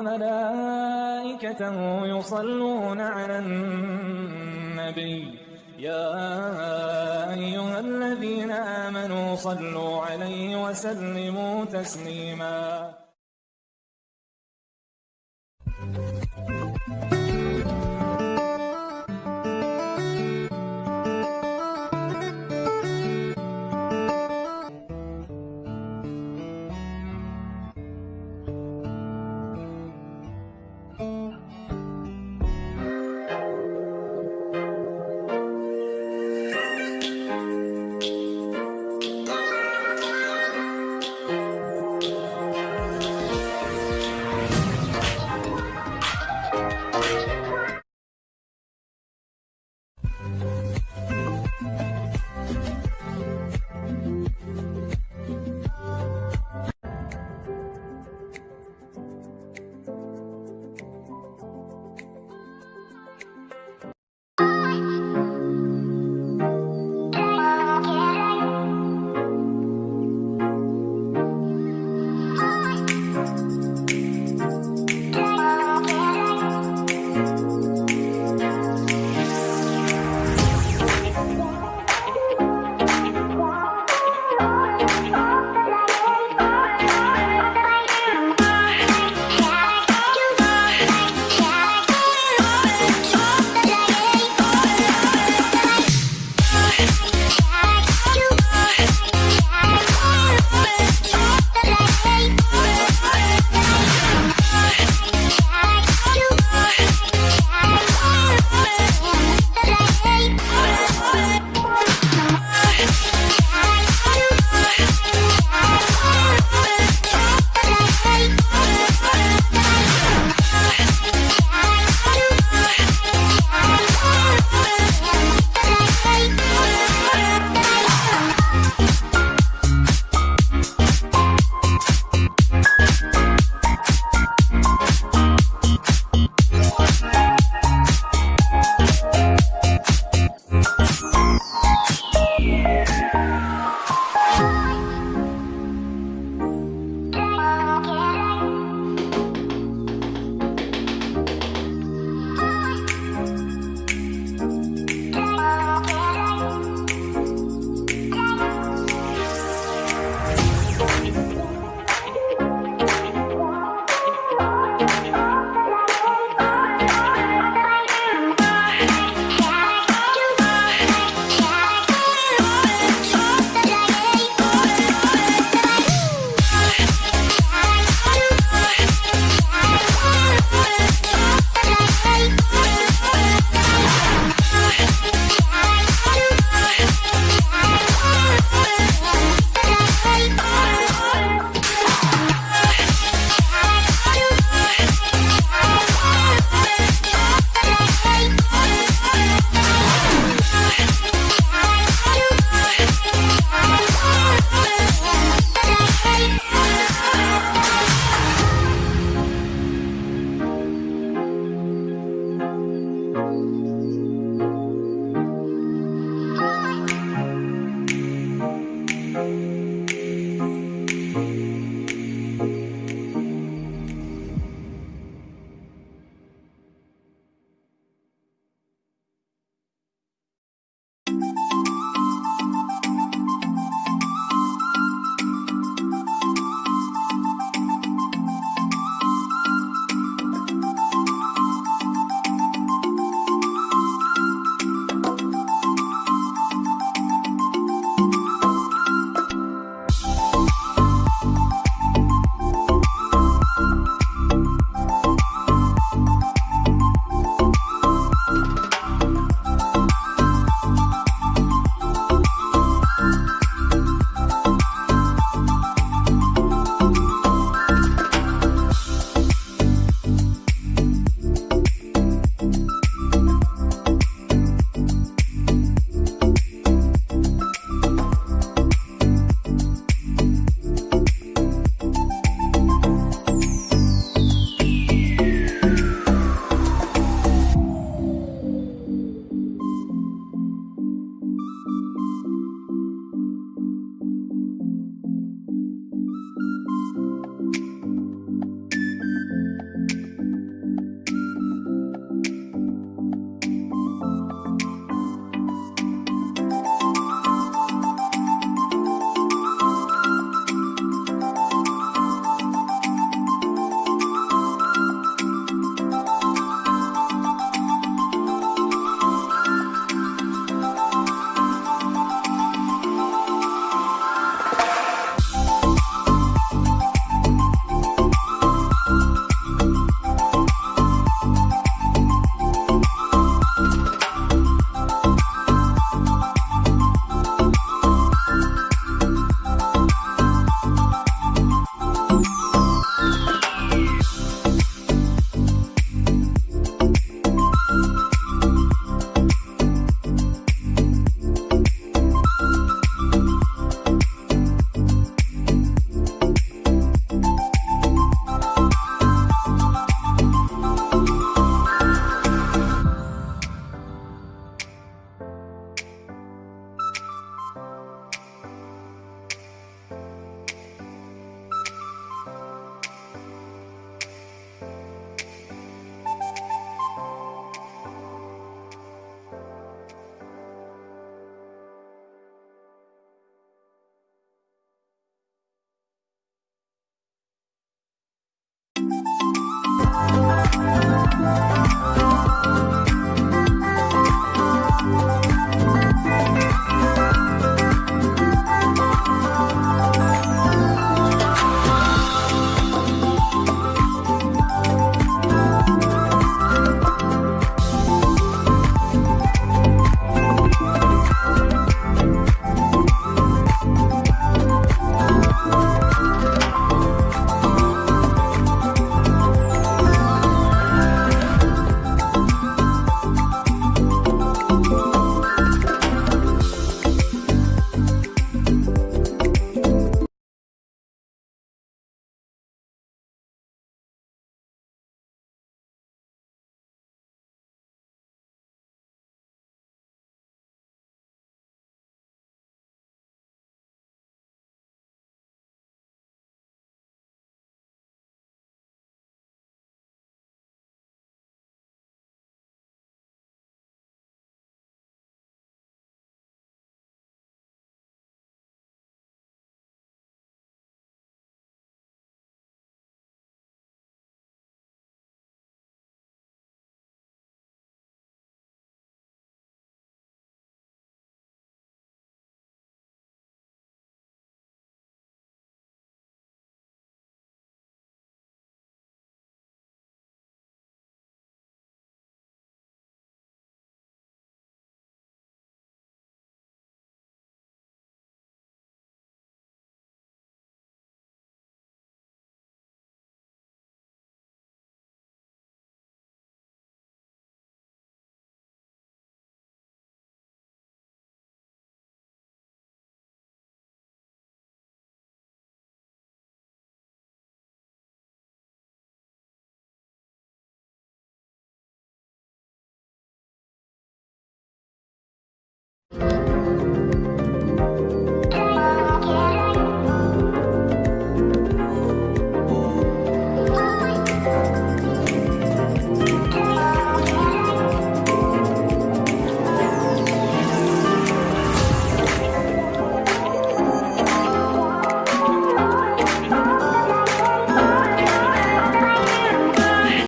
ملائكته يصلون على النبي. يا أيها الذين آمنوا صلوا عليه وسلموا تسليما. Bye.